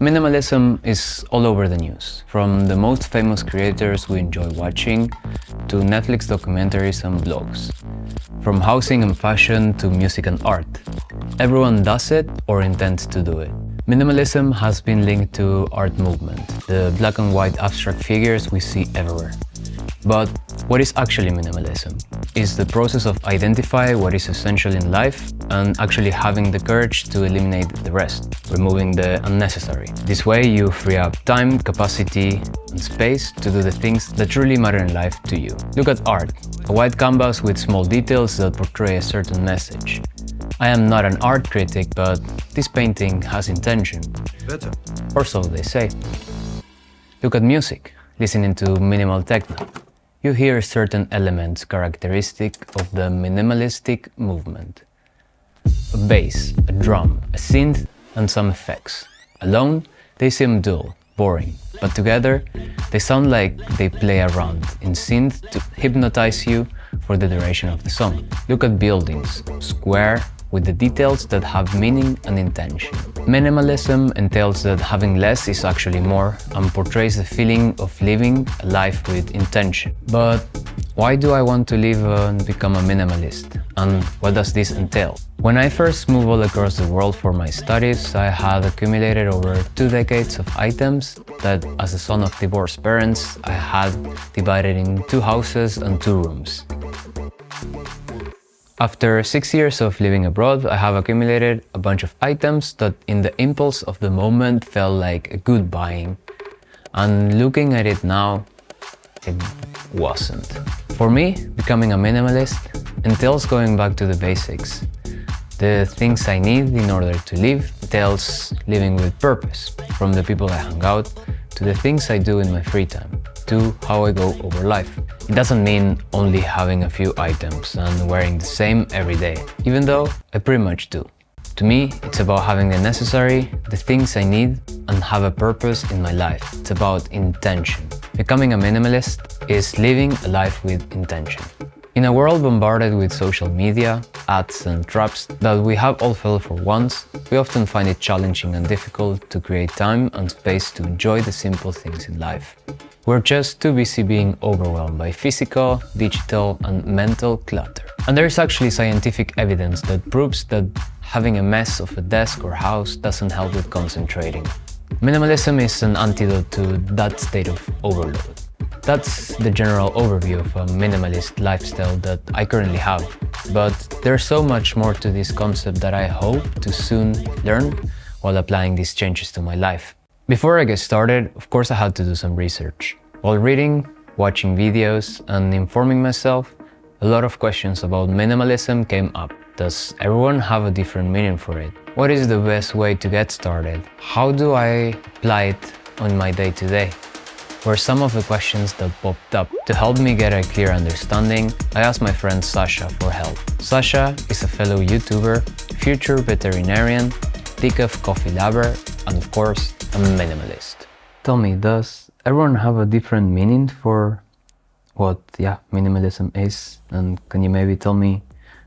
Minimalism is all over the news, from the most famous creators we enjoy watching to Netflix documentaries and blogs. From housing and fashion to music and art. Everyone does it or intends to do it. Minimalism has been linked to art movement, the black and white abstract figures we see everywhere. But what is actually minimalism? Is the process of identify what is essential in life and actually having the courage to eliminate the rest, removing the unnecessary. This way you free up time, capacity and space to do the things that truly matter in life to you. Look at art, a white canvas with small details that portray a certain message. I am not an art critic, but this painting has intention. Better. Or so they say. Look at music, listening to minimal techno you hear certain elements characteristic of the minimalistic movement. A bass, a drum, a synth and some effects. Alone, they seem dull, boring, but together, they sound like they play around in synth to hypnotize you for the duration of the song. Look at buildings, square, with the details that have meaning and intention. Minimalism entails that having less is actually more and portrays the feeling of living a life with intention. But why do I want to live and become a minimalist? And what does this entail? When I first moved all across the world for my studies, I had accumulated over two decades of items that, as a son of divorced parents, I had divided in two houses and two rooms. After six years of living abroad, I have accumulated a bunch of items that in the impulse of the moment felt like a good buying. And looking at it now, it wasn't. For me, becoming a minimalist entails going back to the basics. The things I need in order to live entails living with purpose, from the people I hang out to the things I do in my free time to how I go over life. It doesn't mean only having a few items and wearing the same every day, even though I pretty much do. To me, it's about having the necessary, the things I need, and have a purpose in my life. It's about intention. Becoming a minimalist is living a life with intention. In a world bombarded with social media, ads and traps that we have all felt for once, we often find it challenging and difficult to create time and space to enjoy the simple things in life. We're just too busy being overwhelmed by physical, digital and mental clutter. And there is actually scientific evidence that proves that having a mess of a desk or house doesn't help with concentrating. Minimalism is an antidote to that state of overload. That's the general overview of a minimalist lifestyle that I currently have. But there's so much more to this concept that I hope to soon learn while applying these changes to my life. Before I get started, of course I had to do some research. While reading, watching videos and informing myself, a lot of questions about minimalism came up. Does everyone have a different meaning for it? What is the best way to get started? How do I apply it on my day-to-day? -day? Were some of the questions that popped up. To help me get a clear understanding, I asked my friend Sasha for help. Sasha is a fellow YouTuber, future veterinarian, decaf coffee lover, and of course, a minimalist. Tell me, does everyone have a different meaning for what, yeah, minimalism is? And can you maybe tell me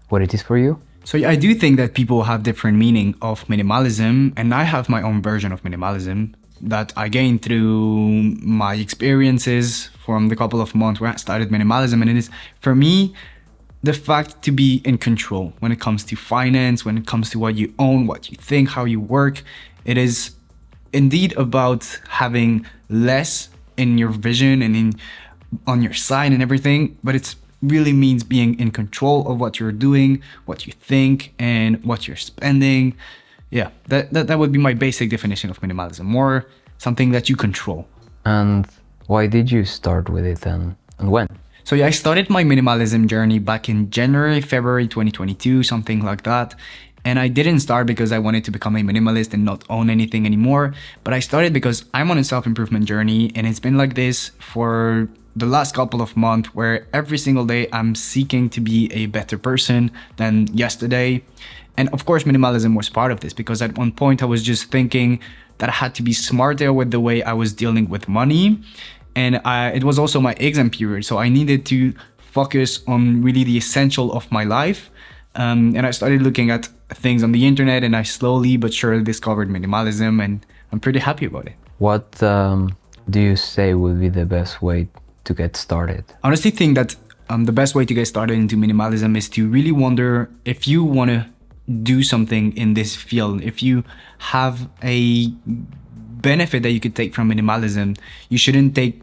what it is for you? So I do think that people have different meaning of minimalism, and I have my own version of minimalism that I gained through my experiences from the couple of months where I started minimalism. And it is, for me, the fact to be in control when it comes to finance, when it comes to what you own, what you think, how you work. It is indeed about having less in your vision and in on your side and everything, but it really means being in control of what you're doing, what you think, and what you're spending. Yeah, that, that, that would be my basic definition of minimalism. More something that you control. And why did you start with it then? And when? So yeah, I started my minimalism journey back in January, February 2022, something like that. And I didn't start because I wanted to become a minimalist and not own anything anymore, but I started because I'm on a self-improvement journey and it's been like this for the last couple of months where every single day I'm seeking to be a better person than yesterday. And of course, minimalism was part of this because at one point I was just thinking that I had to be smarter with the way I was dealing with money. And I, it was also my exam period, so I needed to focus on really the essential of my life. Um, and I started looking at things on the internet and I slowly but surely discovered minimalism and I'm pretty happy about it. What um, do you say would be the best way to get started? I honestly think that um, the best way to get started into minimalism is to really wonder if you want to do something in this field, if you have a benefit that you could take from minimalism, you shouldn't take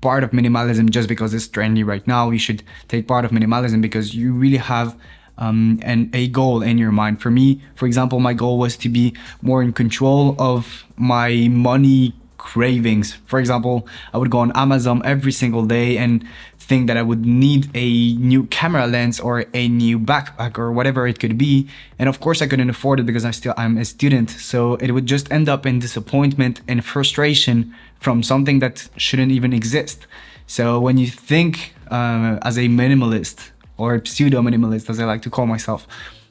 part of minimalism just because it's trendy right now. You should take part of minimalism because you really have um, and a goal in your mind. For me, for example, my goal was to be more in control of my money cravings. For example, I would go on Amazon every single day and think that I would need a new camera lens or a new backpack or whatever it could be. And of course I couldn't afford it because I still I'm a student. So it would just end up in disappointment and frustration from something that shouldn't even exist. So when you think uh, as a minimalist or pseudo minimalist as I like to call myself,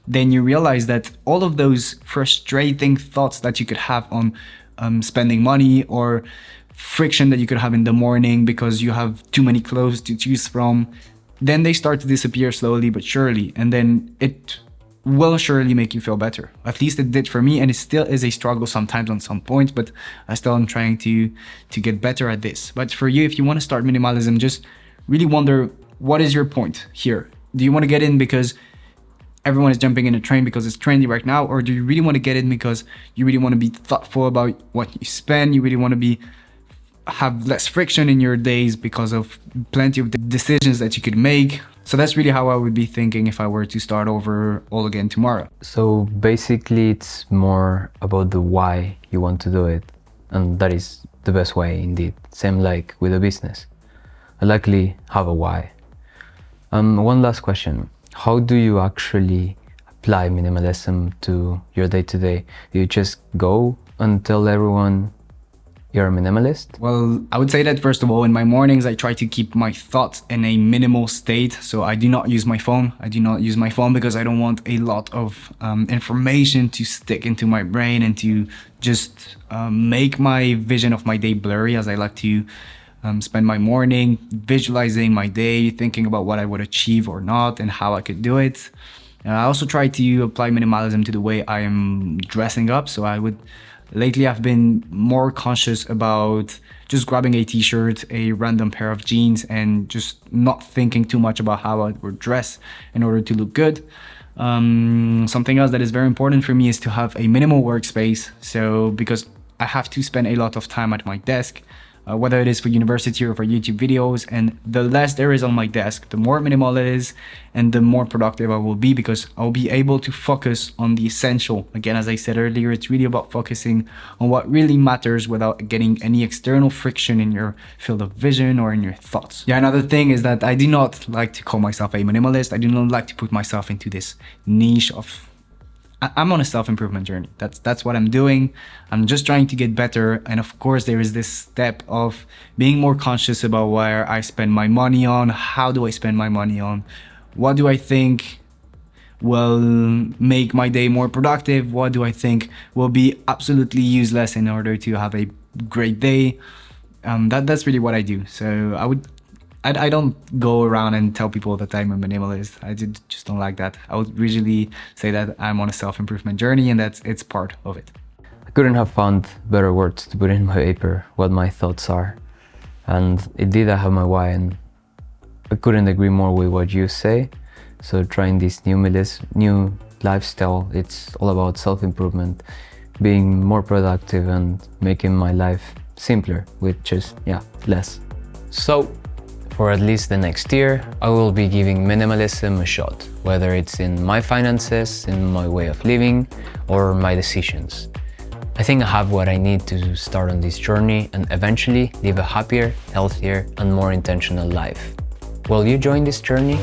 then you realize that all of those frustrating thoughts that you could have on um, spending money or friction that you could have in the morning because you have too many clothes to choose from, then they start to disappear slowly but surely. And then it will surely make you feel better. At least it did for me and it still is a struggle sometimes on some points, but I still am trying to, to get better at this. But for you, if you want to start minimalism, just really wonder what is your point here? Do you want to get in because everyone is jumping in a train because it's trendy right now? Or do you really want to get in because you really want to be thoughtful about what you spend? You really want to be have less friction in your days because of plenty of decisions that you could make. So that's really how I would be thinking if I were to start over all again tomorrow. So basically it's more about the why you want to do it. And that is the best way indeed. Same like with a business. I likely have a why. Um, one last question how do you actually apply minimalism to your day-to-day? -day? Do you just go and tell everyone you're a minimalist? Well, I would say that first of all, in my mornings, I try to keep my thoughts in a minimal state. So I do not use my phone. I do not use my phone because I don't want a lot of um, information to stick into my brain and to just um, make my vision of my day blurry as I like to um, spend my morning visualizing my day, thinking about what I would achieve or not and how I could do it. Uh, I also try to apply minimalism to the way I am dressing up. So I would, lately I've been more conscious about just grabbing a t-shirt, a random pair of jeans and just not thinking too much about how I would dress in order to look good. Um, something else that is very important for me is to have a minimal workspace. So because I have to spend a lot of time at my desk, uh, whether it is for university or for YouTube videos. And the less there is on my desk, the more minimal it is and the more productive I will be because I'll be able to focus on the essential. Again, as I said earlier, it's really about focusing on what really matters without getting any external friction in your field of vision or in your thoughts. Yeah, another thing is that I do not like to call myself a minimalist. I do not like to put myself into this niche of I'm on a self-improvement journey. That's that's what I'm doing. I'm just trying to get better. And of course, there is this step of being more conscious about where I spend my money on. How do I spend my money on? What do I think will make my day more productive? What do I think will be absolutely useless in order to have a great day? Um, that that's really what I do. So I would I, I don't go around and tell people that I'm a minimalist. I did, just don't like that. I would usually say that I'm on a self-improvement journey and that it's part of it. I couldn't have found better words to put in my paper, what my thoughts are. And indeed I have my why and I couldn't agree more with what you say. So trying this new, new lifestyle, it's all about self-improvement, being more productive and making my life simpler with just, yeah, less. So for at least the next year, I will be giving minimalism a shot, whether it's in my finances, in my way of living, or my decisions. I think I have what I need to start on this journey and eventually live a happier, healthier, and more intentional life. Will you join this journey?